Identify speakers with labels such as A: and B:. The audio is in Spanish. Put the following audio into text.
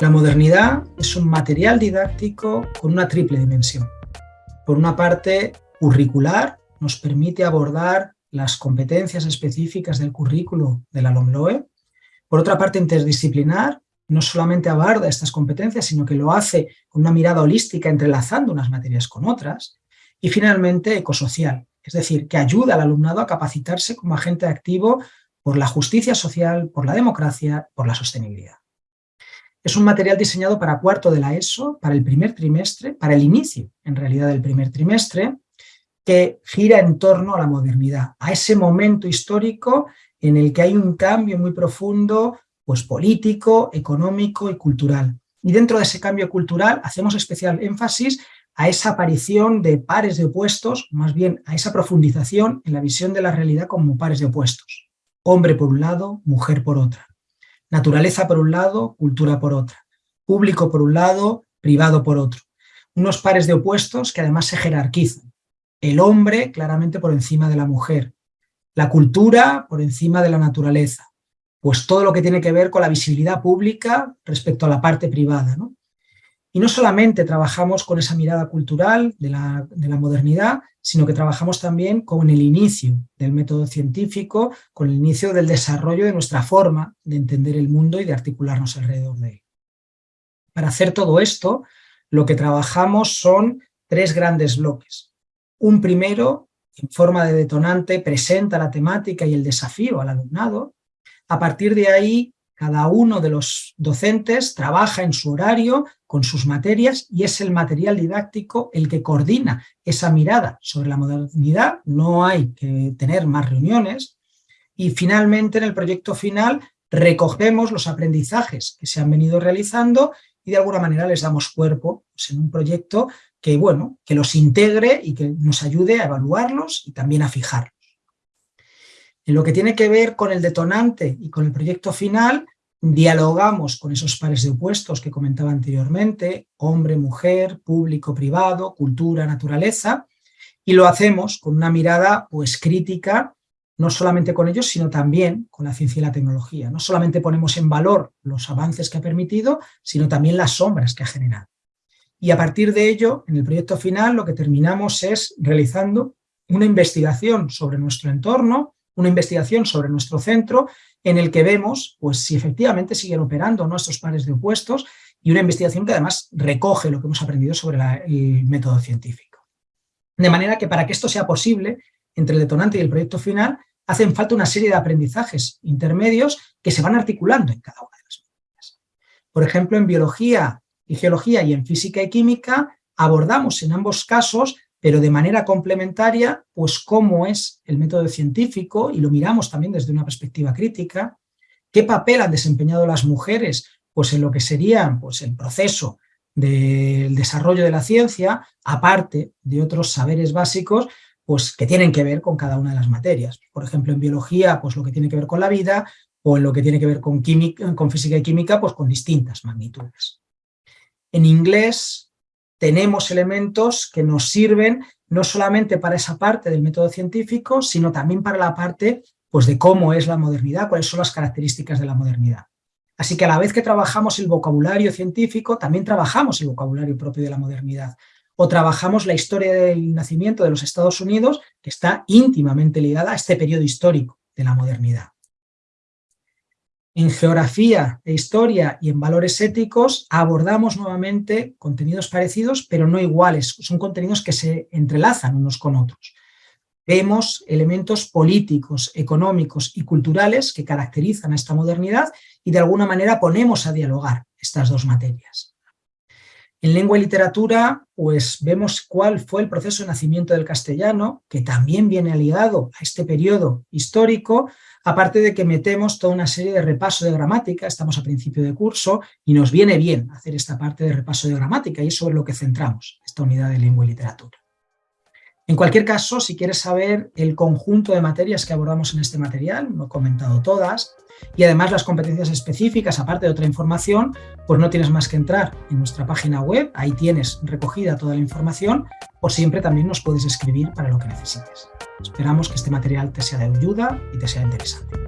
A: La modernidad es un material didáctico con una triple dimensión. Por una parte, curricular, nos permite abordar las competencias específicas del currículo de la LOMLOE. Por otra parte, interdisciplinar, no solamente aborda estas competencias, sino que lo hace con una mirada holística, entrelazando unas materias con otras. Y finalmente, ecosocial, es decir, que ayuda al alumnado a capacitarse como agente activo por la justicia social, por la democracia, por la sostenibilidad. Es un material diseñado para cuarto de la ESO, para el primer trimestre, para el inicio, en realidad, del primer trimestre, que gira en torno a la modernidad, a ese momento histórico en el que hay un cambio muy profundo pues, político, económico y cultural. Y dentro de ese cambio cultural hacemos especial énfasis a esa aparición de pares de opuestos, más bien a esa profundización en la visión de la realidad como pares de opuestos. Hombre por un lado, mujer por otra. Naturaleza por un lado, cultura por otra. Público por un lado, privado por otro. Unos pares de opuestos que además se jerarquizan. El hombre claramente por encima de la mujer. La cultura por encima de la naturaleza. Pues todo lo que tiene que ver con la visibilidad pública respecto a la parte privada. ¿no? Y no solamente trabajamos con esa mirada cultural de la, de la, modernidad, sino que trabajamos también con el inicio del método científico, con el inicio del desarrollo de nuestra forma de entender el mundo y de articularnos alrededor de él. Para hacer todo esto, lo que trabajamos son tres grandes bloques. Un primero, en forma de detonante, presenta la temática y el desafío al alumnado. A partir de ahí, cada uno de los docentes trabaja en su horario, con sus materias, y es el material didáctico el que coordina esa mirada sobre la modernidad. No hay que tener más reuniones. Y finalmente, en el proyecto final, recogemos los aprendizajes que se han venido realizando y de alguna manera les damos cuerpo pues, en un proyecto que, bueno, que los integre y que nos ayude a evaluarlos y también a fijarlos. En lo que tiene que ver con el detonante y con el proyecto final, dialogamos con esos pares de opuestos que comentaba anteriormente, hombre, mujer, público, privado, cultura, naturaleza, y lo hacemos con una mirada pues crítica, no solamente con ellos, sino también con la ciencia y la tecnología. No solamente ponemos en valor los avances que ha permitido, sino también las sombras que ha generado. Y a partir de ello, en el proyecto final, lo que terminamos es realizando una investigación sobre nuestro entorno, una investigación sobre nuestro centro en el que vemos pues, si efectivamente siguen operando nuestros pares de opuestos y una investigación que además recoge lo que hemos aprendido sobre el método científico. De manera que para que esto sea posible, entre el detonante y el proyecto final, hacen falta una serie de aprendizajes intermedios que se van articulando en cada una de las materias. Por ejemplo, en biología y geología y en física y química abordamos en ambos casos pero de manera complementaria, pues cómo es el método científico, y lo miramos también desde una perspectiva crítica, qué papel han desempeñado las mujeres pues en lo que sería pues, el proceso del desarrollo de la ciencia, aparte de otros saberes básicos pues, que tienen que ver con cada una de las materias. Por ejemplo, en biología, pues lo que tiene que ver con la vida, o en lo que tiene que ver con, química, con física y química, pues con distintas magnitudes. En inglés, tenemos elementos que nos sirven no solamente para esa parte del método científico, sino también para la parte pues, de cómo es la modernidad, cuáles son las características de la modernidad. Así que a la vez que trabajamos el vocabulario científico, también trabajamos el vocabulario propio de la modernidad. O trabajamos la historia del nacimiento de los Estados Unidos, que está íntimamente ligada a este periodo histórico de la modernidad. En geografía e historia y en valores éticos abordamos nuevamente contenidos parecidos, pero no iguales. Son contenidos que se entrelazan unos con otros. Vemos elementos políticos, económicos y culturales que caracterizan a esta modernidad y de alguna manera ponemos a dialogar estas dos materias. En lengua y literatura, pues vemos cuál fue el proceso de nacimiento del castellano, que también viene ligado a este periodo histórico, aparte de que metemos toda una serie de repaso de gramática, estamos a principio de curso, y nos viene bien hacer esta parte de repaso de gramática, y es sobre lo que centramos esta unidad de lengua y literatura. En cualquier caso, si quieres saber el conjunto de materias que abordamos en este material, no he comentado todas, y además las competencias específicas, aparte de otra información, pues no tienes más que entrar en nuestra página web, ahí tienes recogida toda la información, o siempre también nos puedes escribir para lo que necesites. Esperamos que este material te sea de ayuda y te sea interesante.